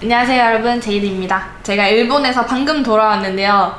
안녕하세요 여러분. 제이드입니다. 제가 일본에서 방금 돌아왔는데요.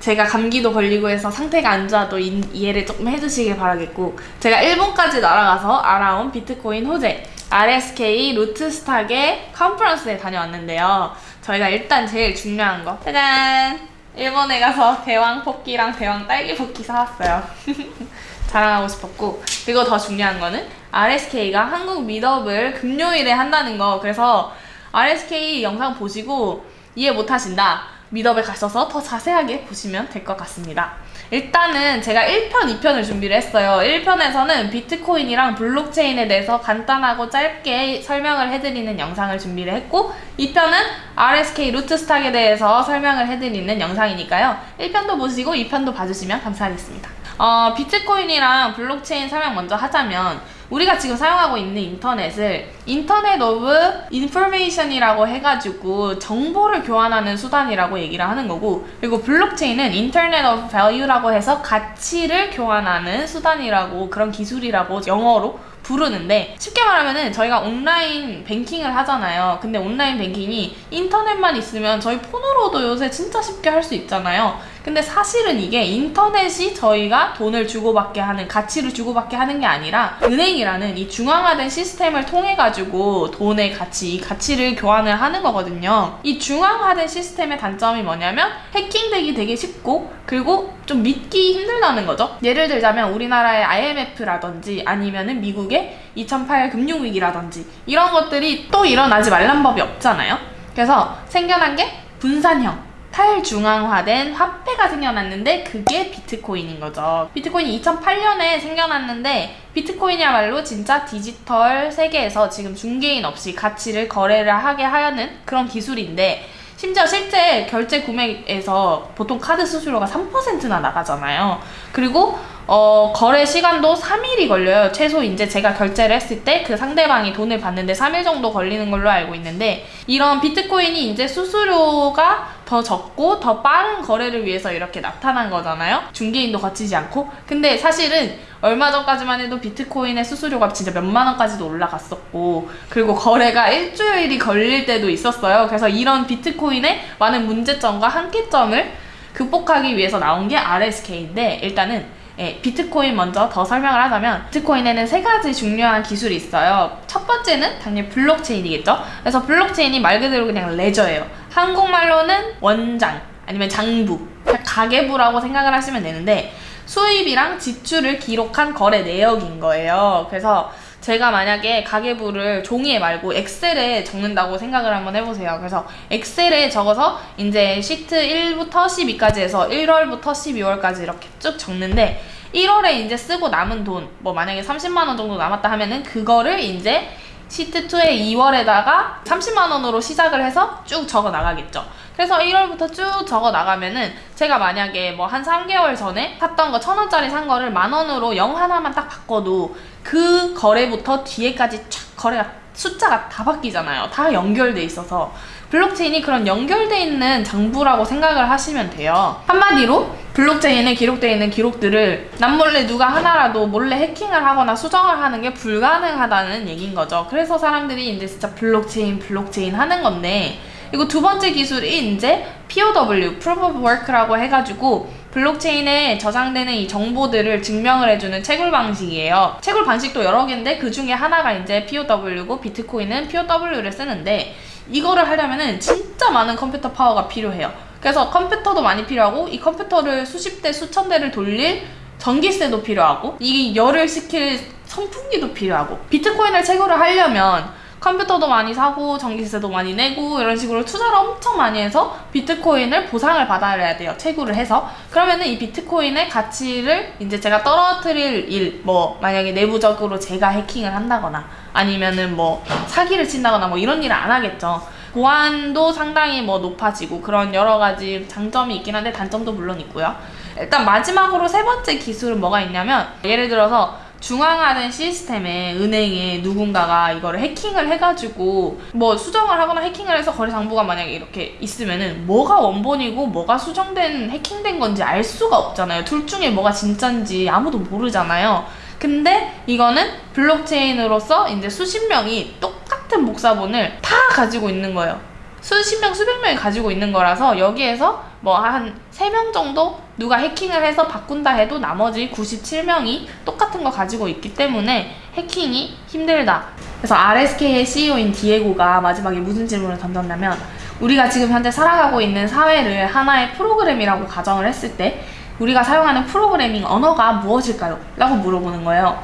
제가 감기도 걸리고 해서 상태가 안 좋아도 이, 이해를 조금 해주시길 바라겠고 제가 일본까지 날아가서 알아온 비트코인 호재 RSK 루트스탁의 컨퍼런스에 다녀왔는데요. 저희가 일단 제일 중요한 거 짜잔! 일본에 가서 대왕 포끼랑 대왕 딸기 포끼 사왔어요. 자랑하고 싶었고 그리고 더 중요한 거는 RSK가 한국 미더블 금요일에 한다는 거. 그래서 RSK 영상 보시고 이해 못하신다 Medium을 가셔서 더 자세하게 보시면 될 것 같습니다. 일단은 제가 1편, 2편을 준비를 했어요. 1편에서는 비트코인이랑 블록체인에 대해서 간단하고 짧게 설명을 해드리는 영상을 준비를 했고 2편은 RSK Rootstock에 대해서 설명을 해드리는 영상이니까요. 1편도 보시고 2편도 봐주시면 감사하겠습니다. 어, 비트코인이랑 블록체인 설명 먼저 하자면 우리가 지금 사용하고 있는 인터넷을 Internet of Information이라고 해가지고 정보를 교환하는 수단이라고 얘기를 하는 거고 그리고 블록체인은 Internet of Value라고 해서 가치를 교환하는 수단이라고 그런 기술이라고 영어로 부르는데 쉽게 말하면은 저희가 온라인 뱅킹을 하잖아요. 근데 온라인 뱅킹이 인터넷만 있으면 저희 폰으로도 요새 진짜 쉽게 할 수 있잖아요 근데 사실은 이게 인터넷이 저희가 돈을 주고받게 하는 가치를 주고받게 하는 게 아니라 은행이라는 이 중앙화된 시스템을 통해 가지고 돈의 가치, 이 가치를 교환을 하는 거거든요. 이 중앙화된 시스템의 단점이 뭐냐면 해킹되기 되게 쉽고 그리고 좀 믿기 힘들다는 거죠. 예를 들자면 우리나라의 IMF라든지 아니면은 미국의 2008 금융위기라든지 이런 것들이 또 일어나지 말란 법이 없잖아요. 그래서 생겨난 게 분산형 탈중앙화된 화폐가 생겨났는데 그게 비트코인인 거죠. 비트코인이 2008년에 생겨났는데 비트코인이야말로 진짜 디지털 세계에서 지금 중개인 없이 가치를 거래를 하게 하는 그런 기술인데 심지어 실제 결제 구매에서 보통 카드 수수료가 3%나 나가잖아요. 그리고 어, 거래 시간도 3일이 걸려요. 최소 이제 제가 결제를 했을 때 그 상대방이 돈을 받는데 3일 정도 걸리는 걸로 알고 있는데 이런 비트코인이 이제 수수료가 더 적고 더 빠른 거래를 위해서 이렇게 나타난 거잖아요. 중개인도 거치지 않고. 근데 사실은 얼마 전까지만 해도 비트코인의 수수료가 진짜 몇만 원까지도 올라갔었고 그리고 거래가 일주일이 걸릴 때도 있었어요. 그래서 이런 비트코인의 많은 문제점과 한계점을 극복하기 위해서 나온 게 RSK인데 일단은 예, 비트코인 먼저 더 설명을 하자면 비트코인에는 세 가지 중요한 기술이 있어요. 첫 번째는 당연히 블록체인이겠죠. 그래서 블록체인이 말 그대로 그냥 레저예요. 한국말로는 원장 아니면 장부, 가계부라고 생각을 하시면 되는데 수입이랑 지출을 기록한 거래 내역인 거예요. 그래서 제가 만약에 가계부를 종이에 말고 엑셀에 적는다고 생각을 한번 해보세요. 그래서 엑셀에 적어서 이제 시트 1부터 12까지 해서 1월부터 12월까지 이렇게 쭉 적는데 1월에 이제 쓰고 남은 돈, 뭐 만약에 30만원 정도 남았다 하면은 그거를 이제 시트2의 2월에다가 30만원으로 시작을 해서 쭉 적어 나가겠죠. 그래서 1월부터 쭉 적어 나가면은 제가 만약에 뭐 한 3개월 전에 샀던 거 천원짜리 산 거를 만원으로 0 하나만 딱 바꿔도 그 거래부터 뒤에까지 쫙 거래가 숫자가 다 바뀌잖아요. 다 연결돼 있어서 블록체인이 그런 연결돼 있는 장부라고 생각을 하시면 돼요. 한마디로 블록체인에 기록되어 있는 기록들을 남몰래 누가 하나라도 몰래 해킹을 하거나 수정을 하는 게 불가능하다는 얘기인 거죠. 그래서 사람들이 이제 진짜 블록체인, 블록체인 하는 건데 그리고 두 번째 기술이 이제 POW, Proof of Work라고 해가지고 블록체인에 저장되는 이 정보들을 증명을 해주는 채굴 방식이에요. 채굴 방식도 여러 개인데 그 중에 하나가 이제 POW고 비트코인은 POW를 쓰는데 이거를 하려면은 진짜 많은 컴퓨터 파워가 필요해요. 그래서 컴퓨터도 많이 필요하고 이 컴퓨터를 수십 대, 수천 대를 돌릴 전기세도 필요하고 이 열을 식힐 선풍기도 필요하고 비트코인을 채굴을 하려면 컴퓨터도 많이 사고 전기세도 많이 내고 이런 식으로 투자를 엄청 많이 해서 비트코인을 보상을 받아야 돼요. 채굴을 해서. 그러면은 이 비트코인의 가치를 이제 제가 떨어뜨릴 일, 뭐 만약에 내부적으로 제가 해킹을 한다거나 아니면은 뭐 사기를 친다거나 뭐 이런 일을 안 하겠죠. 보안도 상당히 뭐 높아지고 그런 여러 가지 장점이 있긴 한데 단점도 물론 있고요. 일단 마지막으로 세 번째 기술은 뭐가 있냐면 예를 들어서 중앙화된 시스템에 은행에 누군가가 이거를 해킹을 해가지고 뭐 수정을 하거나 해킹을 해서 거래 장부가 만약에 이렇게 있으면은 뭐가 원본이고 뭐가 수정된 해킹된 건지 알 수가 없잖아요. 둘 중에 뭐가 진짠지 아무도 모르잖아요. 근데 이거는 블록체인으로서 이제 수십 명이 똑같은 복사본을 다 가지고 있는 거예요. 수십 명, 수백 명이 가지고 있는 거라서 여기에서 뭐 한 세 명 정도 누가 해킹을 해서 바꾼다 해도 나머지 97명이 똑같은 거 가지고 있기 때문에 해킹이 힘들다. 그래서 RSK의 CEO인 디에고가 마지막에 무슨 질문을 던졌냐면 우리가 지금 현재 살아가고 있는 사회를 하나의 프로그램이라고 가정을 했을 때 우리가 사용하는 프로그래밍 언어가 무엇일까요? 라고 물어보는 거예요.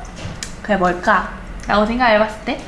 그게 뭘까? 라고 생각해봤을 때 네,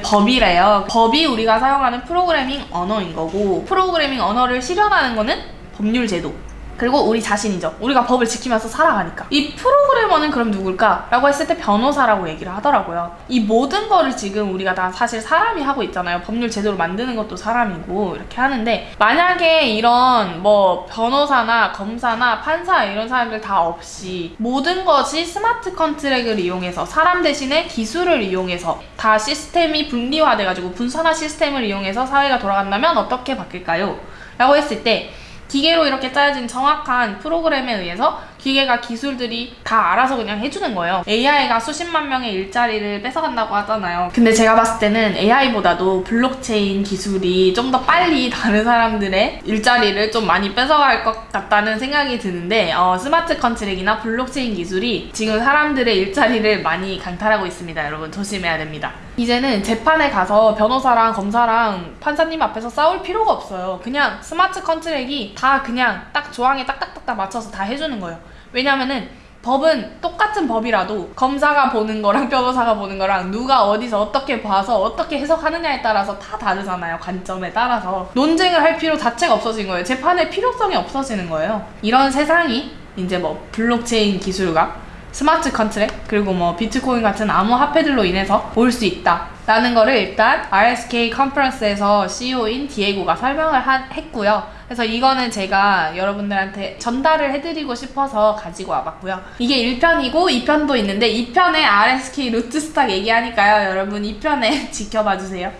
법이래요. 법이 우리가 사용하는 프로그래밍 언어인 거고 프로그래밍 언어를 실현하는 거는 법률 제도. 그리고 우리 자신이죠. 우리가 법을 지키면서 살아가니까. 이 프로그래머는 그럼 누굴까? 라고 했을 때 변호사라고 얘기를 하더라고요. 이 모든 거를 지금 우리가 다 사실 사람이 하고 있잖아요. 법률 제도를 만드는 것도 사람이고 이렇게 하는데 만약에 이런 뭐 변호사나 검사나 판사 이런 사람들 다 없이 모든 것이 스마트 컨트랙을 이용해서 사람 대신에 기술을 이용해서 다 시스템이 분리화돼가지고 분산화 시스템을 이용해서 사회가 돌아간다면 어떻게 바뀔까요? 라고 했을 때 기계로 이렇게 짜여진 정확한 프로그램에 의해서 기계가 기술들이 다 알아서 그냥 해주는 거예요. AI가 수십만 명의 일자리를 뺏어간다고 하잖아요. 근데 제가 봤을 때는 AI보다도 블록체인 기술이 좀 더 빨리 다른 사람들의 일자리를 좀 많이 뺏어갈 것 같다는 생각이 드는데 어, smart contract이나 블록체인 기술이 지금 사람들의 일자리를 많이 강탈하고 있습니다. 여러분 조심해야 됩니다. 이제는 재판에 가서 변호사랑 검사랑 판사님 앞에서 싸울 필요가 없어요. 그냥 smart contract이 다 그냥 딱 조항에 딱딱딱딱 맞춰서 다 해주는 거예요. 왜냐면은 법은 똑같은 법이라도 검사가 보는 거랑 변호사가 보는 거랑 누가 어디서 어떻게 봐서 어떻게 해석하느냐에 따라서 다 다르잖아요. 관점에 따라서. 논쟁을 할 필요 자체가 없어진 거예요. 재판의 필요성이 없어지는 거예요. 이런 세상이 이제 뭐 블록체인 기술과 smart contract 그리고 뭐 비트코인 같은 암호 화폐들로 인해서 올 수 있다. 라는 거를 일단 RSK 컨퍼런스에서 CEO인 디에고가 설명을 하- 했고요. 그래서 이거는 제가 여러분들한테 전달을 해드리고 싶어서 가지고 와봤고요. 이게 1편이고 2편도 있는데 2편에 RSK 루트 스탁 얘기하니까요. 여러분 2편에 지켜봐 주세요.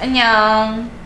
안녕.